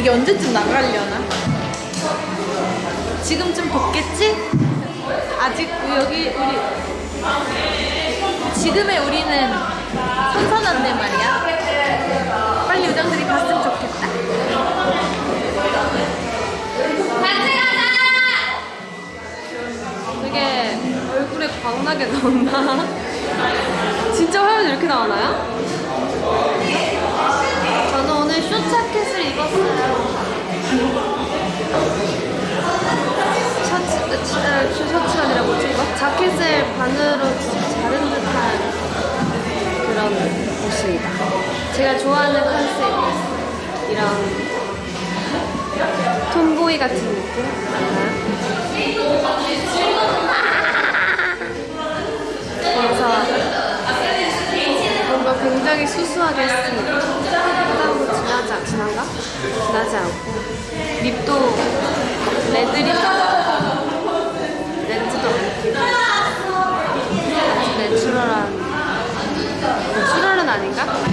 이게 언제쯤 나가려나? 지금쯤 덥겠지? 아직 여기 우리 지금의 우리는 선선한데 말이야. 빨리 요정들이 갔으면 좋겠다. 되게 얼굴에 광나게 나온다. 진짜 화면 이렇게 나오나요? 저는 오늘 쇼자켓을 입었어요. 셔츠, 어, 지- 어, 셔- 셔츠가 아니라 뭐지 이거? 자켓을 반으로 자른 듯한 그런 옷입니다. 제가 좋아하는 컨셉 이런 톰보이 같은 느낌? 그래서 뭔가 굉장히 수수하게 했습니다. 하다고 지나지, 않- 지난가? 지나지 않고 아닌가?